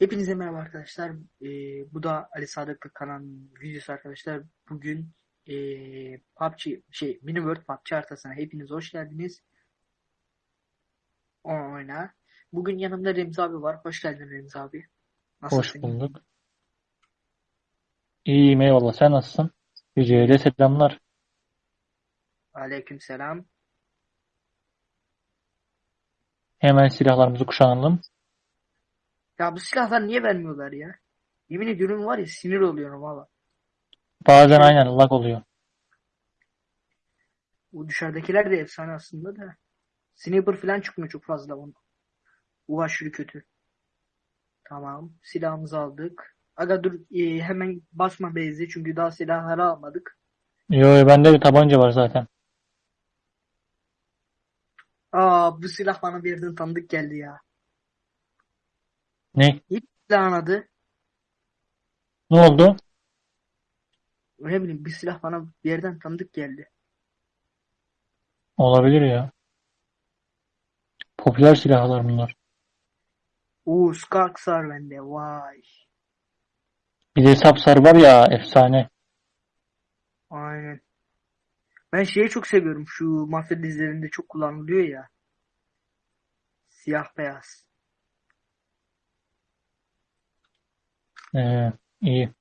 Hepinize merhaba arkadaşlar. Ee, bu da Ali Sadıklı kanalının videosu arkadaşlar. Bugün ee, PUBG şey Mini World PUBG haritasına hepiniz hoş geldiniz. O oyna. Bugün yanımda Remzi abi var. Hoş geldin Remzi abi. Hoş Nasılsın? bulduk. İyiyim eyvallah. Sen nasılsın? Yüce'ye selamlar. Aleykümselam. Hemen silahlarımızı kuşanalım. Ya bu silahlar niye vermiyorlar ya? Yemin ediyorum var ya sinir oluyorum valla. Bazen aynen lag oluyor. Bu dışarıdakiler de efsane aslında da. Sniper falan çıkmıyor çok fazla onun. Bu aşırı kötü. Tamam. Silahımızı aldık. Aga dur e, hemen basma Beyzi çünkü daha silahları almadık. Yo yo, bende bir tabanca var zaten. Aa bu silah bana bir yerden tanıdık geldi ya. Ne? İlk silahın adı Ne oldu? ne bileyim bir silah bana bir yerden tanıdık geldi. Olabilir ya. Popüler silahlar bunlar. Oo Skark var bende vay. Bir de Sapsar var ya efsane. Aynen. Ben şeyi çok seviyorum şu mafya dizilerinde çok kullanılıyor ya. Siyah beyaz. Ee, iyi.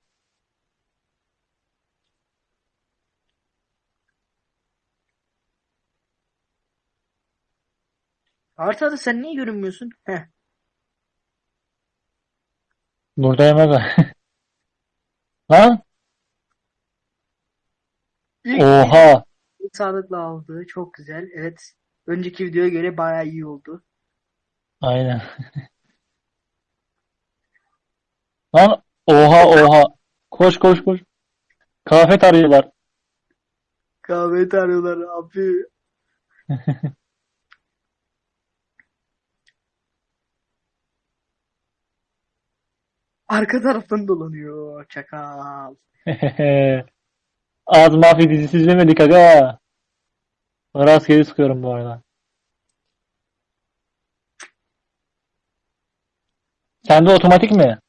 Haritada sen niye görünmüyorsun? Heh. Buradayım aga. Lan? İlk Oha. sağlıkla aldı. Çok güzel. Evet. Önceki videoya göre bayağı iyi oldu. Aynen. Lan oha oha. Koş koş koş. Kafet arıyorlar. Kahve arıyorlar abi. Arka taraftan dolanıyor. Çakal. Az mafya dizisi izlemedik aga. Rastgele sıkıyorum bu arada. Sende otomatik mi?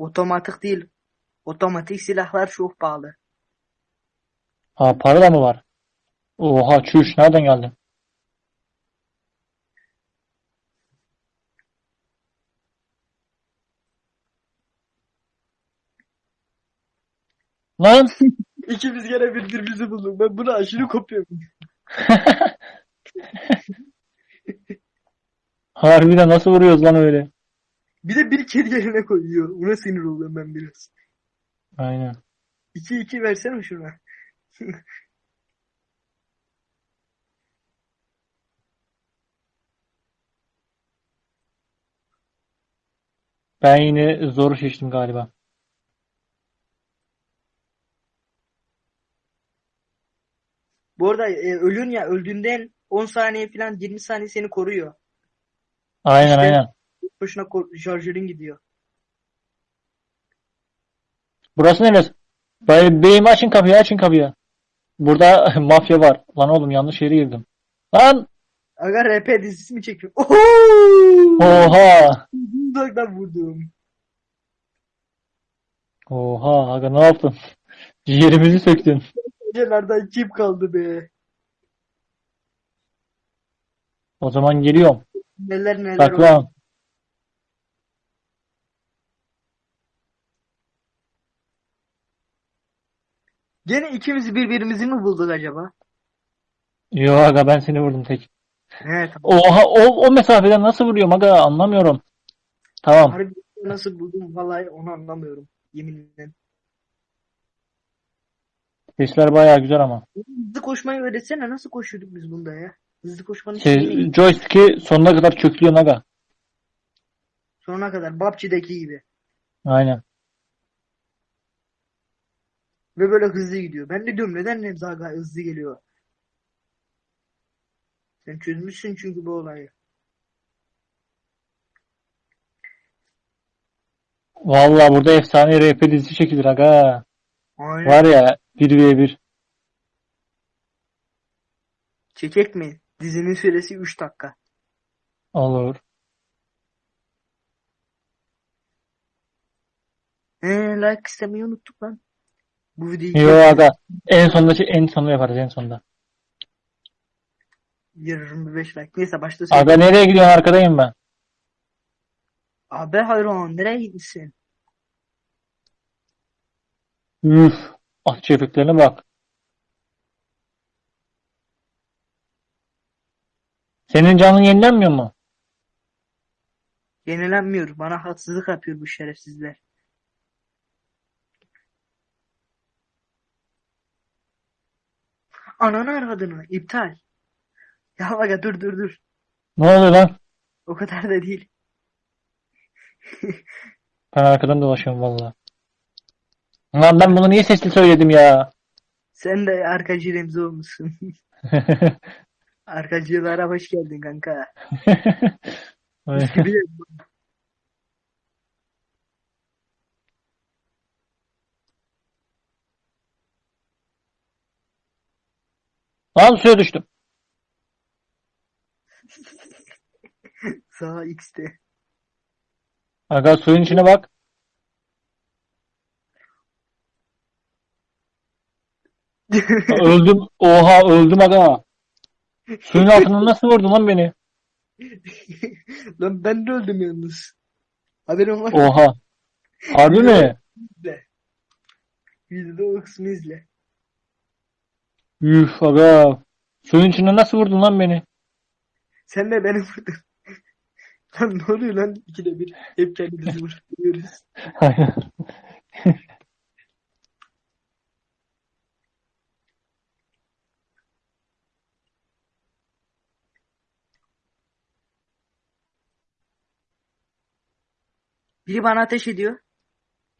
Otomatik değil. Otomatik silahlar çok pahalı. Ha para da mı var? Oha çüş nereden geldi? Lan İkimiz gene birbirimizi bulduk. Ben bunu aşırı kopuyorum. harbiden nasıl vuruyoruz lan öyle? Bir de bir kedi yerine koyuyor. Ona sinir oluyorum ben biraz. Aynen. 2-2 versene şuna. Ben yine zoru seçtim galiba. Bu arada e, ölün ya öldüğünden 10 saniye falan 20 saniye seni koruyor. Aynen İşte- aynen. Boşuna şarjörün gidiyor. Burası neresi? Bay- Beyim açın kapıyı açın kapıyı. Burada mafya var. Lan oğlum yanlış yere girdim. Lan! Aga RP dizisi mi çekiyor? Oho! Oha! Uzaktan vurdum. Oha aga ne yaptın? Ciğerimizi söktün. Gecelerden kim kaldı be? O zaman geliyorum. Neler neler oldu. Gene ikimiz birbirimizi mi bulduk acaba? Yo aga ben seni vurdum tek. Tamam. Oha o, o mesafeden nasıl vuruyorum aga anlamıyorum. Tamam. Harbi nasıl buldum vallahi onu anlamıyorum. Yeminle. Sesler bayağı güzel ama. Hızlı koşmayı öğretsene nasıl koşuyorduk biz bunda ya? Hızlı koşmanın Şey, joystick'i sonuna kadar köklüyorsun aga. Sonuna kadar PUBG'deki gibi. Aynen. Ve böyle hızlı gidiyor. Ben de diyorum neden Nevzaga hızlı geliyor? Sen çözmüşsün çünkü bu olayı. Vallahi burada efsane RP dizisi çekilir aga. Aynen. Var ya 1v1. Çekek mi? Dizinin süresi 3 dakika. Olur. Ee, like istemeyi unuttuk lan. Bu videoyu Yo aga. En sonunda en sonunda yaparız en sonunda. 25 like. Neyse başta Aga nereye gidiyorsun? Arkadayım ben. Abi hayran nereye gitmişsin? Üf. Atış efektlerine bak. Senin canın yenilenmiyor mu? Yenilenmiyor. Bana haksızlık yapıyor bu şerefsizler. Ananı aradığını iptal. Ya aga dur dur dur. Ne oluyor lan? O kadar da değil. Ben arkadan dolaşıyorum valla. Lan ben bunu niye sesli söyledim ya? Sen de arkacı Remzi olmuşsun. Arkacılara hoş geldin kanka. Mis gibi Lan suya düştüm. Sağ X'te. Aga suyun içine bak. Öldüm. Oha öldüm aga. Suyun altından nasıl vurdun lan beni? Lan ben de öldüm yalnız. Haberin var. Oha. Harbi mi? izle. Videoda o kısmı izle. Üf aga. Suyun içine nasıl vurdun lan beni? Sen de beni vurdun. Lan ne oluyor lan ikide bir? Hep kendimizi vuruyoruz. Aynen. Biri bana ateş ediyor.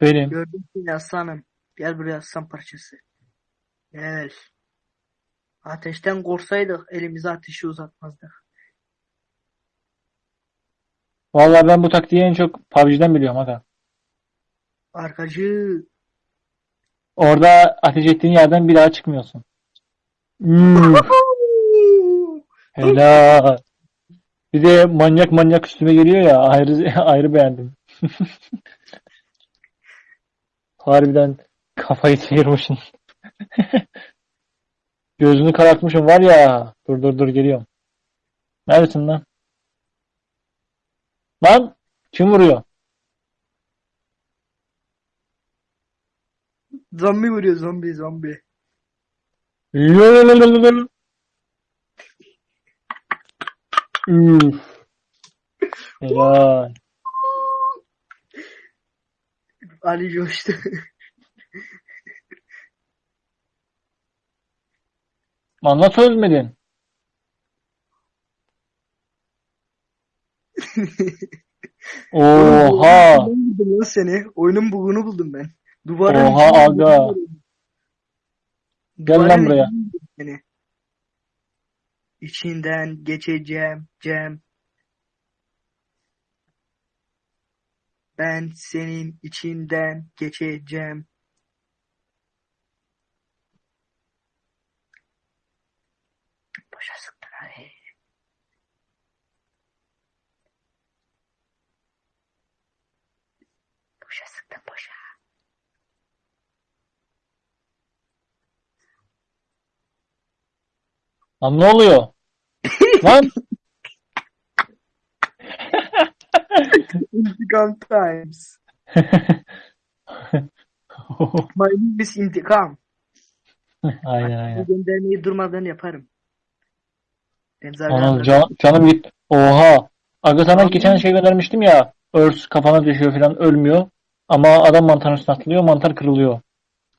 Benim. Gördüm seni aslanım. Gel buraya aslan parçası. Gel. Ateşten korksaydık elimize ateşi uzatmazdık. Vallahi ben bu taktiği en çok PUBG'den biliyorum aga. Arkacı. Orada ateş ettiğin yerden bir daha çıkmıyorsun. Üf, helal. Bir de manyak manyak üstüme geliyor ya ayrı ayrı beğendim. Harbiden kafayı sıyırmışsın. Gözünü karartmışım var ya. Dur dur dur geliyorum. Neredesin lan? Lan kim vuruyor? Zombi vuruyor zombi zombi. Lololololol. Üf. Helal. Ali coştu. Lan nasıl ölmedin? Oha. Oyunun buldum lan seni. Oyunun bugunu buldum ben. Duvarın Oha içine aga. Gel lan buraya. buldum Seni. İçinden geçeceğim Cem. Ben senin içinden geçeceğim. Boşa sıktın hadi. Boşa sıktın boşa. Lan ne oluyor? Lan İntikam times. My name is intikam. Aynen aynen. Bu göndermeyi durmadan yaparım. Anam can, canım git. Oha. Aga sana geçen şey göndermiştim ya. Örs kafana düşüyor falan ölmüyor. Ama adam mantarın üstüne atlıyor mantar kırılıyor.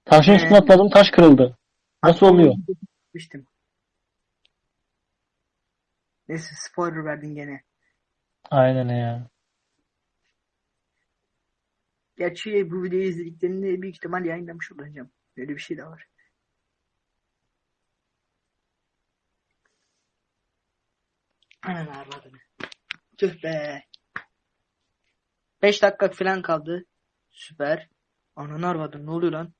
Taşın üstüne atladım taş kırıldı. Nasıl oluyor? Gitmiştim. Neyse spoiler verdin gene. Aynen ya. Gerçi bu videoyu izlediklerinde büyük ihtimal yayınlamış olacağım. Böyle bir şey de var. Anan arvadını. Tüh be. 5 dakika falan kaldı. Süper. Anan arvadını ne oluyor lan?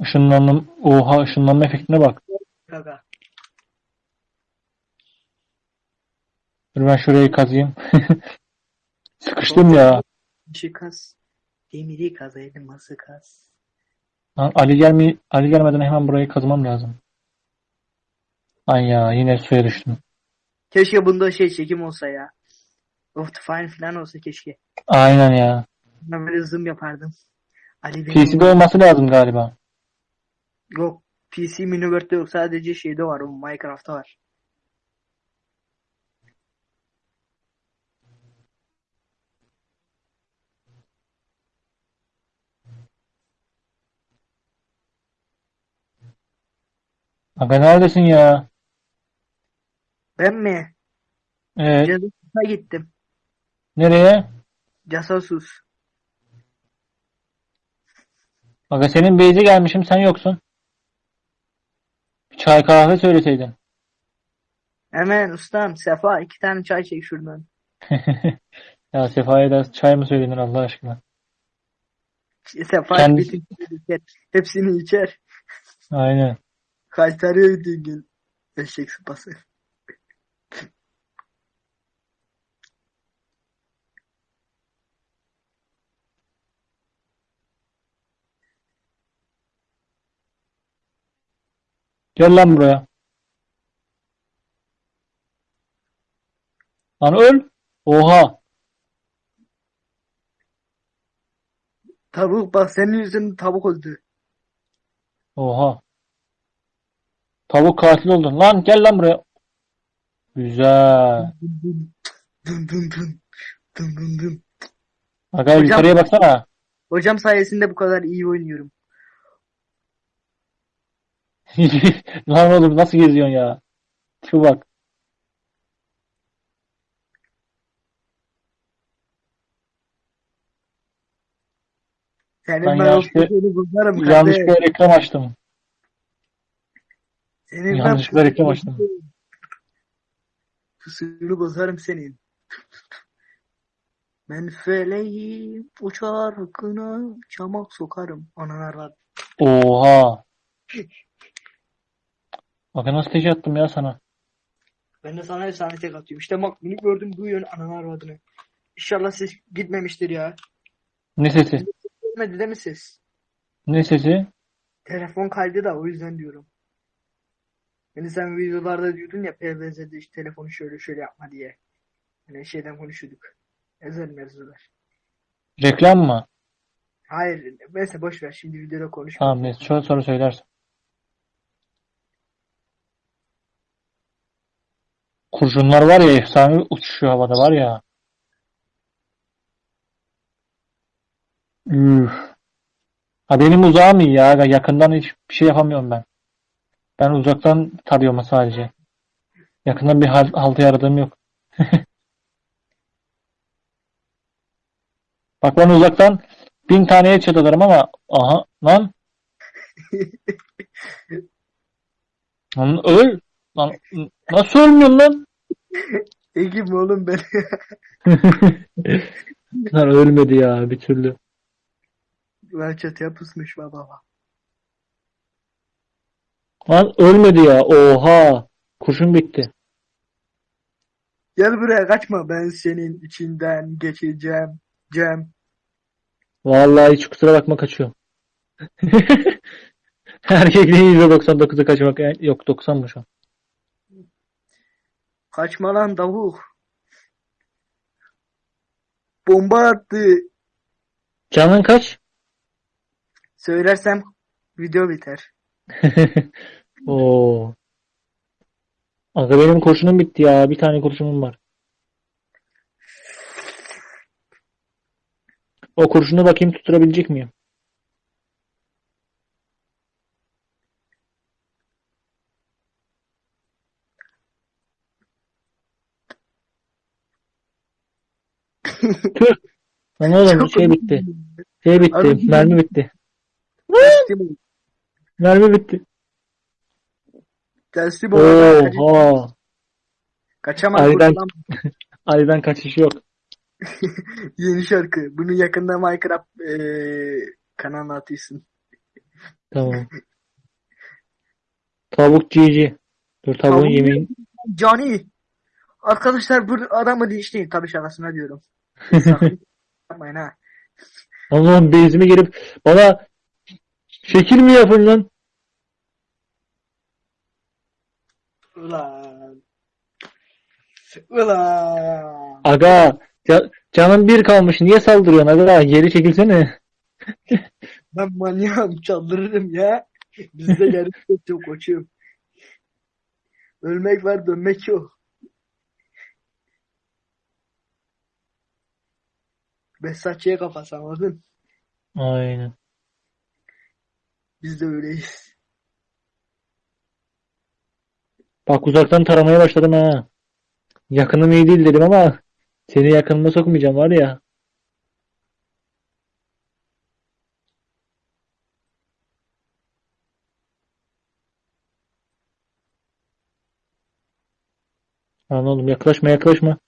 Işınlandım. Oha ışınlanma efektine bak. Gaga. Dur ben şurayı kazıyım. Sıkıştım ya. Taşı kaz. Demiri kaz elması kaz. Lan Ali gelme Ali gelmeden hemen burayı kazmam lazım. Ay ya yine suya düştüm. Keşke bunda şey çekim olsa ya. Optifine falan olsa keşke. Aynen ya. Ben böyle zoom yapardım. Ali PC'de olması lazım galiba. Yok. PC Miniworld'de yok. Sadece şeyde var. O Minecraft'ta var. Aga neredesin ya? Ben mi? Evet. Casus'a gittim. Nereye? Casus. Aga senin base'e gelmişim sen yoksun. Bir çay kahve söyleseydin. Hemen ustam Sefa iki tane çay çek şuradan. Ya Sefa'ya da çay mı söylenir Allah aşkına? Sefa Kendisi- bütün içer. Hepsini içer. Aynen. Kaytarıyor bütün gün. Eşek sıpası. Gel lan buraya. Lan öl. Oha. Tavuk bak senin yüzünden tavuk öldü. Oha. Tavuk katil oldun. Lan gel lan buraya. Güzel. Dın dın dın dın. Dın dın dın. Aga Hocam- yukarıya baksana. Hocam sayesinde bu kadar iyi oynuyorum. Lan oğlum nasıl geziyorsun ya? Şu bak. Senin Ben ben, yanlışlıkla- seni bozarım kardeş. Yanlışlıkla reklam açtım. Senin ben yanlışlıkla reklam açtım. Pusunu bozarım senin. Ben feleğim uçar kına çamak sokarım. Ananar var. Oha. Aga nasıl teşe attım ya sana. Ben de sana efsane tek atıyorum. İşte bak bunu gördüm duyuyorsun ananar adını. İnşallah ses gitmemiştir ya. Ne sesi? Gitmedi değil mi ses? Ne sesi? Telefon kaydı da o yüzden diyorum. Yani sen videolarda diyordun ya PVZ'de işte telefonu şöyle şöyle yapma diye. Hani şeyden konuşuyorduk. Özel mevzular. Reklam mı? Hayır neyse boş ver şimdi videoda konuşma. Tamam neyse sonra, sonra söylersin. Kurşunlar var ya efsane uçuşuyor havada var ya. Üf. Ha benim uzağım iyi ya. Yakından hiçbir şey yapamıyorum ben. Ben uzaktan tarıyorum sadece. Yakından bir hal, haltı yaradığım yok. Bak ben uzaktan bin taneye atarım ama aha lan lan öl lan nasıl ölmüyorsun lan? Egim oğlum ben. Lan ölmedi ya bir türlü. ben çatıya pusmuş baba. Lan ölmedi ya. Oha. Kurşun bitti. Gel buraya kaçma ben senin içinden geçeceğim. Cem. Vallahi hiç kusura bakma kaçıyorum. Erkekliğin %99'u kaçmak. Yok 90 mı şu an? Kaçma lan davuk. Bomba attı. Canın kaç? Söylersem video biter. Oo. Aga benim kurşunum bitti ya. Bir tane kurşunum var. O kurşunu bakayım tutturabilecek miyim? Lan oğlum şey bitti. Şey bitti. Abi- Mermi bitti. Mermi bitti. Ol. Kaç- Oha. Kaçamaz kurtulan Ali'den kaçış yok. yeni şarkı. Bunu yakında Minecraft eee kanalına atıyorsun. Tamam. Tavuk cici. Dur tavuğun Tavuk yemeğini. Johnny. Arkadaşlar bu adamı linçleyin tabii şakasına diyorum. Yapmayın ha. Allah'ım bezime gelip bana şekil mi yapın lan? Ulan. Ulan. Aga ca- canın bir kalmış. Niye saldırıyorsun aga? Geri çekilsene. Ben manyağım çaldırırım ya. Bizde gerçek yok koçum. Ölmek var dönmek yok. Besatçıya kafası anladın? Aynen. Biz de öyleyiz. Bak uzaktan taramaya başladım ha. Yakınım iyi değil dedim ama seni yakınıma sokmayacağım var ya. Lan oğlum yaklaşma yaklaşma.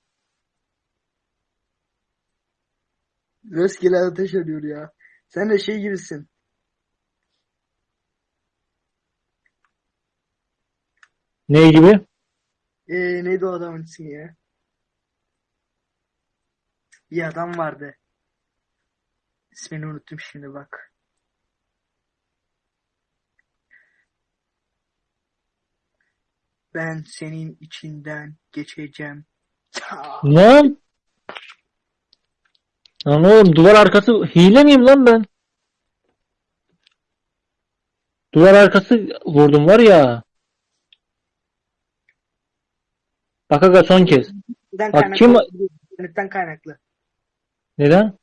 Rastgele ateş ediyor ya. Sen de şey gibisin. Ne gibi? Ee, neydi o adamın ismi ya? Bir adam vardı. İsmini unuttum şimdi bak. Ben senin içinden geçeceğim. Lan? Lan oğlum duvar arkası hile miyim lan ben? Duvar arkası vurdum var ya. Bak aga son kez. İnternetten Bak kaynaklı kim-. İnternetten kaynaklı. Neden?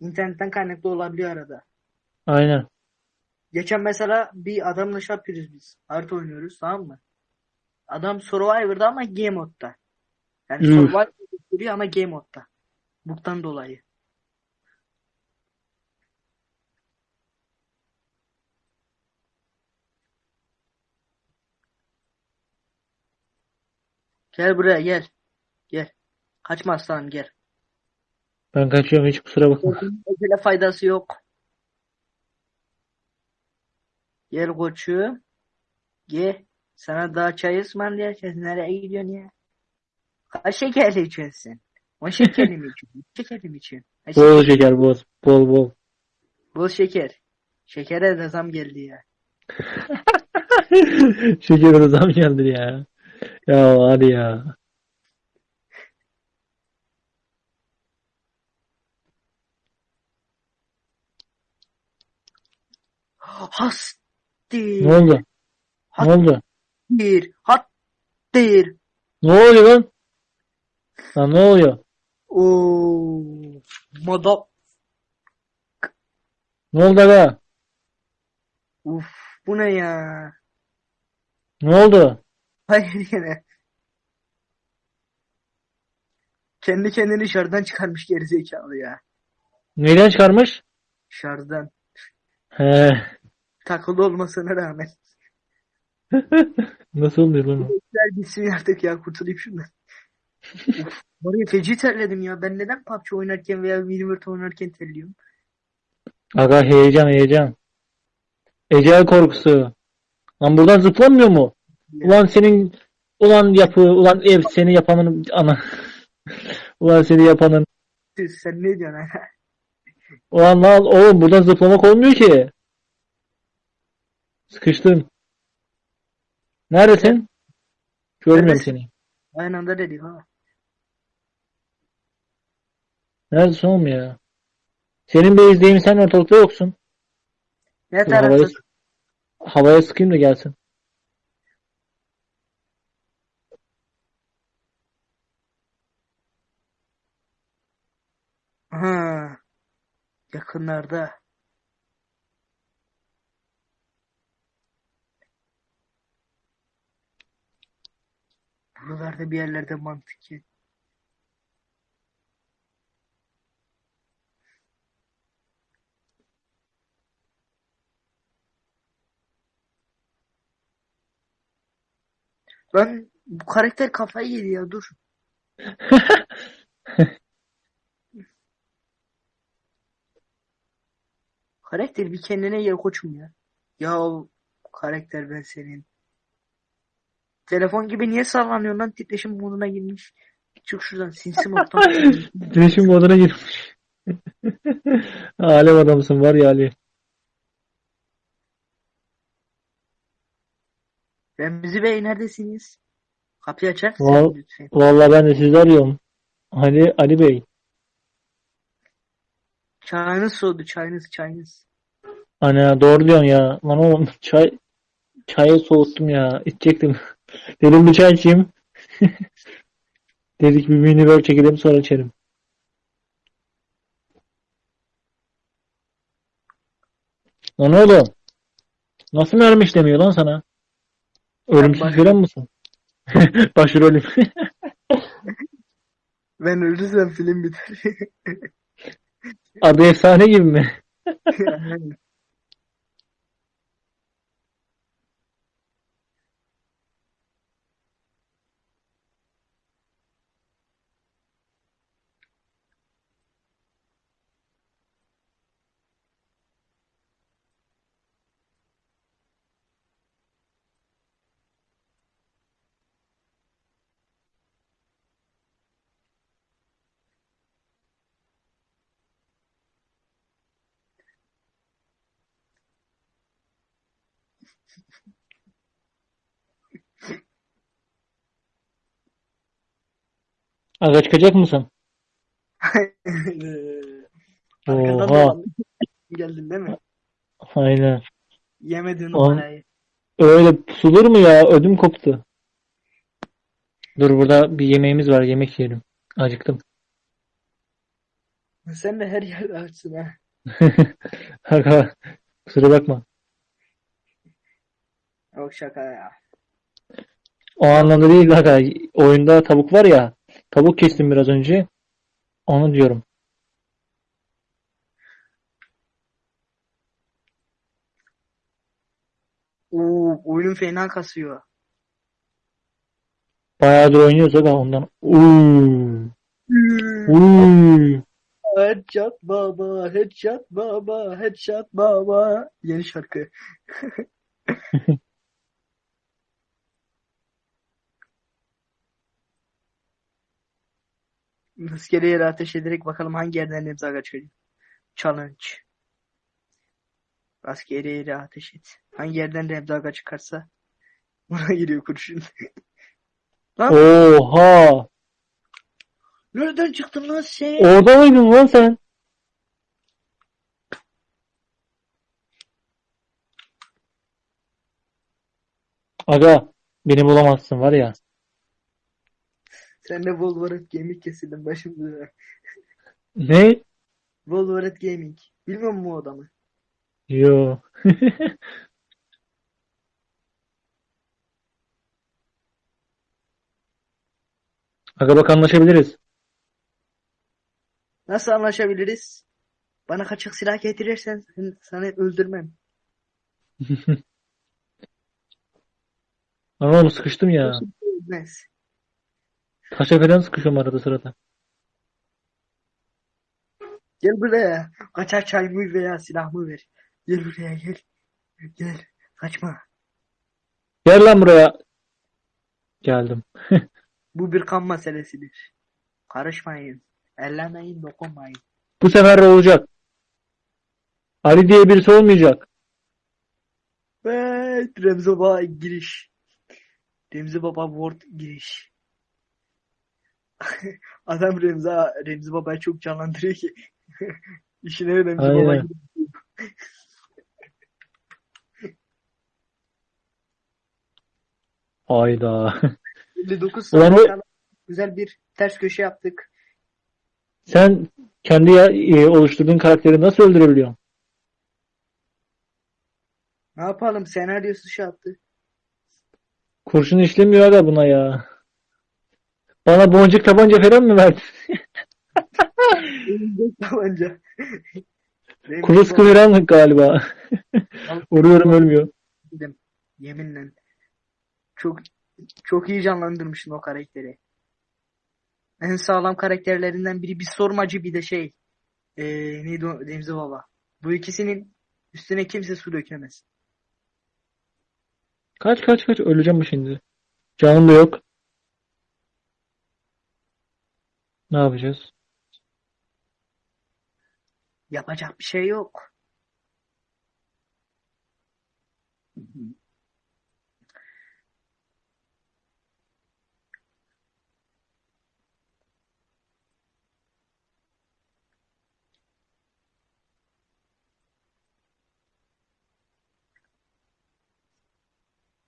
İnternetten kaynaklı olabiliyor arada. Aynen. Geçen mesela bir adamla şey yapıyoruz biz. Harita oynuyoruz tamam mı? Adam Survivor'da ama Game Mode'da. Yani Üf. Survivor gösteriyor ama Game Mode'da. Buktan dolayı. Gel buraya gel. Gel. Kaçma aslanım gel. Ben kaçıyorum hiç kusura bakma. Öyle faydası yok. Gel koçum. Gel. Sana daha çay ısmarlayacağız. Nereye gidiyorsun ya? Kaç şekerli içiyorsun? On şekerli mi içiyorsun? Şekerli mi içiyorsun? Bol şeker- şeker bol. Bol bol. Bol şeker. Şekere de zam geldi ya. Şekere zam geldi ya. Ya hadi ya. Hastir. Ne oldu? Ne oldu? Hastir. Hattir. Ne oluyor lan? Lan ne oluyor? Oo. Moda. Ne oldu aga? Uf. Bu ne ya? Ne oldu? Hayır yine. Kendi kendini şarjdan çıkarmış gerizekalı ya. Neyden çıkarmış? Şarjdan. He. Takılı olmasına rağmen. Nasıl oluyor lan? o? Ver gitsin artık ya kurtulayım şundan. Var ya feci terledim ya. Ben neden PUBG oynarken veya Minivert oynarken terliyorum? Aga heyecan heyecan. Ecel korkusu. Lan buradan zıplanmıyor mu? Ulan senin ulan yapı ulan ev seni yapanın ana. ulan seni yapanın. Sen ne diyorsun? Ulan lan oğlum buradan zıplamak olmuyor ki. Sıkıştım. Neredesin? Görmüyorum Neredesin? seni. Aynı anda dedik ha. Neredesin oğlum ya? Senin base'deyim sen ortalıkta yoksun. Ne Dur, havaya, taraftasın? havaya sıkayım da gelsin. Ha. Yakınlarda. Buralarda bir yerlerde mantık ya. Lan bu karakter kafayı yedi ya dur. Karakter bir kendine gel koçum ya. Ya karakter ben senin. Telefon gibi niye sallanıyorsun lan titreşim moduna girmiş. çık şuradan sinsi moddan. Değişim moduna girmiş. Alem adamsın var ya Ali. Remzi Bey neredesiniz? Kapıyı açar mısın Val- lütfen? Vallahi ben de sizi arıyorum. Ali, Ali Bey. Çayınız soğudu çayınız çayınız. Ana doğru diyorsun ya. Lan oğlum çay çayı soğuttum ya. İçecektim. Dedim bir çay içeyim. Dedik bir mini böl çekelim sonra içerim. Lan oğlum. Nasıl mermi işlemiyor lan sana? Ölümsüz falan mısın? Başrolüm. Ben ölürsem film biter. Adı efsane gibi mi? Aga çıkacak mısın? Arkadan Oha. Geldin değil mi? Aynen. Yemedin Oğlum. numarayı. Öyle pusulur mu ya? Ödüm koptu. Dur burada bir yemeğimiz var. Yemek yiyelim. Acıktım. Sen de her yerde açsın ha. Aga kusura bakma. Yok şaka ya. O anlamda değil aga. Oyunda tavuk var ya. Tavuk kestim biraz önce. Onu diyorum. Oo, oyunun fena kasıyor. Bayağıdır oynuyoruz aga ondan. Uuu. Uuu. Headshot baba, headshot baba, headshot baba. Yeni şarkı. Rastgele yere ateş ederek bakalım hangi yerden Remzi Aga çıkacak. Challenge. Rastgele yere ateş et. Hangi yerden Remzi Aga çıkarsa buna giriyor kurşun. Lan Oha. nereden çıktın lan sen? Orada mıydın lan sen? Aga beni bulamazsın var ya. Sen de Wolverine Gaming kesildin başımda. Ne? Wolverine Gaming. Bilmiyor musun o adamı? Yo. Aga bak anlaşabiliriz. Nasıl anlaşabiliriz? Bana kaçak silah getirirsen sen- sana öldürmem. Oğlum sıkıştım ya. Ölmez. Taşa falan sıkışıyorum arada sırada. Gel buraya. Kaçak çay mı veya silah mı ver. Gel buraya gel. Gel. Kaçma. Gel lan buraya. Geldim. Bu bir kan meselesidir. Karışmayın. Ellemeyin, dokunmayın. Bu sefer de olacak. Ali diye birisi olmayacak. Evet, Remzi Baba giriş. Remzi Baba Word giriş. Adam Remzi, Remzi Baba'yı çok canlandırıyor ki. İşine Remzi Baba Aynen. giriyor. Hayda. 59 Ulan o- güzel bir ters köşe yaptık. Sen kendi ya- e, oluşturduğun karakteri nasıl öldürebiliyorsun? Ne yapalım? Senaryosu şey yaptı. Kurşun işlemiyor aga buna ya. Bana boncuk tabanca falan mı verdin? Elimde tabanca. Baba- falan galiba. Vuruyorum ölmüyor. Yeminle. Çok çok iyi canlandırmışsın o karakteri. En sağlam karakterlerinden biri bir sormacı bir de şey. Eee neydi o? Remzi Baba. Bu ikisinin üstüne kimse su dökemez. Kaç kaç kaç öleceğim mi şimdi? Canım da yok. Ne yapacağız? Yapacak bir şey yok.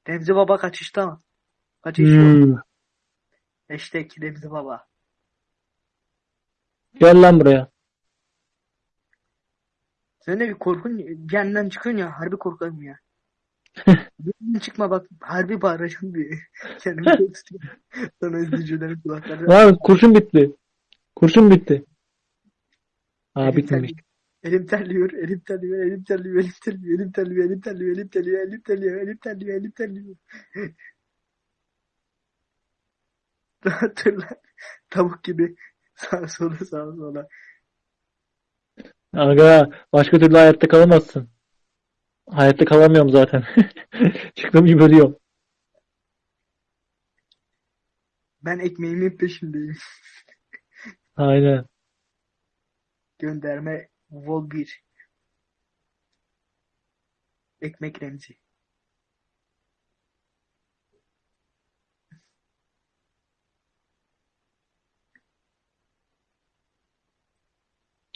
Remzi Baba kaçışta. Kaçış yok. Hmm. Hashtag Remzi Baba. Gel lan buraya. Sen de bir korkun cehennemden çıkıyorsun ya harbi korkarım ya. Benden çıkma bak harbi bağıracağım diye. Kendimi tutuyorum. Sonra izleyicilerin kulakları. Lan kurşun bitti. Kurşun bitti. Aa Elim bitmemiş. Elim terliyor, elim terliyor, elim terliyor, elim terliyor, elim terliyor, elim terliyor, elim terliyor, elim terliyor, elim terliyor, elim terliyor. Lan. Tavuk gibi sağa sola sağa sola. Aga başka türlü hayatta kalamazsın. Hayatta kalamıyorum zaten. Çıktığım gibi ölüyorum. Ben ekmeğimin peşindeyim. Aynen. Gönderme Vol 1. Ekmek Remzi.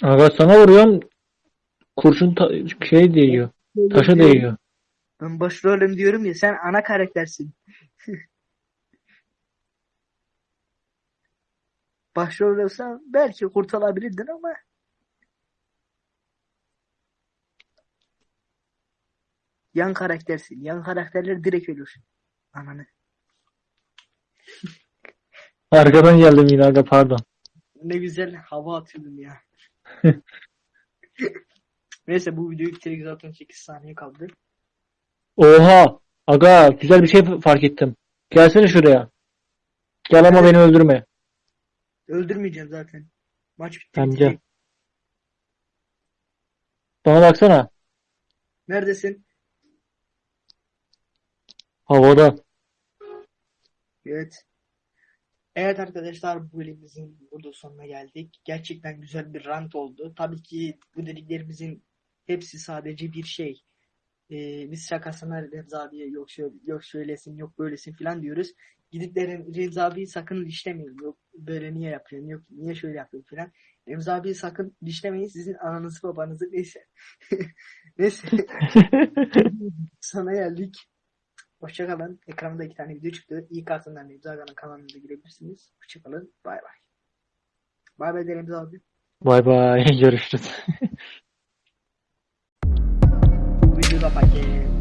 Aga sana vuruyorum. Kurşun ta- şey değiyor. Taşa değiyor. Ben başrolüm diyorum ya sen ana karaktersin. Başrol olsan belki kurtulabilirdin ama yan karaktersin. Yan karakterler direkt ölür. Ananı. Arkadan geldim yine aga pardon. Ne güzel hava atıyordum ya. Neyse bu videoyu bitirdik zaten 8 saniye kaldı. Oha! Aga güzel bir şey fark ettim. Gelsene şuraya. Gel ama beni öldürme. Öldürmeyeceğim zaten. Maç bitti. Bitecek. gel. Bana baksana. Neredesin? Havada. Evet. Evet arkadaşlar bu bölümümüzün burada sonuna geldik. Gerçekten güzel bir rant oldu. Tabii ki bu dediklerimizin hepsi sadece bir şey. Ee, biz şakasına Remzi abiye yok şöyle, yok şöylesin yok böylesin filan diyoruz. Gidip de Rem- Remzi abiyi sakın dişlemeyin. Yok böyle niye yapıyorsun yok niye şöyle yapıyorsun filan. Remzi abiyi sakın dişlemeyin sizin ananızı babanızı neyse. neyse sana geldik. Hoşçakalın. Ekranda iki tane video çıktı. İyi kartından Remzi Aga'nın kanalına girebilirsiniz. Hoşçakalın. Bay bay. Bay bay de Remzi abi. Bay bay. Görüşürüz. Bu videoda paket.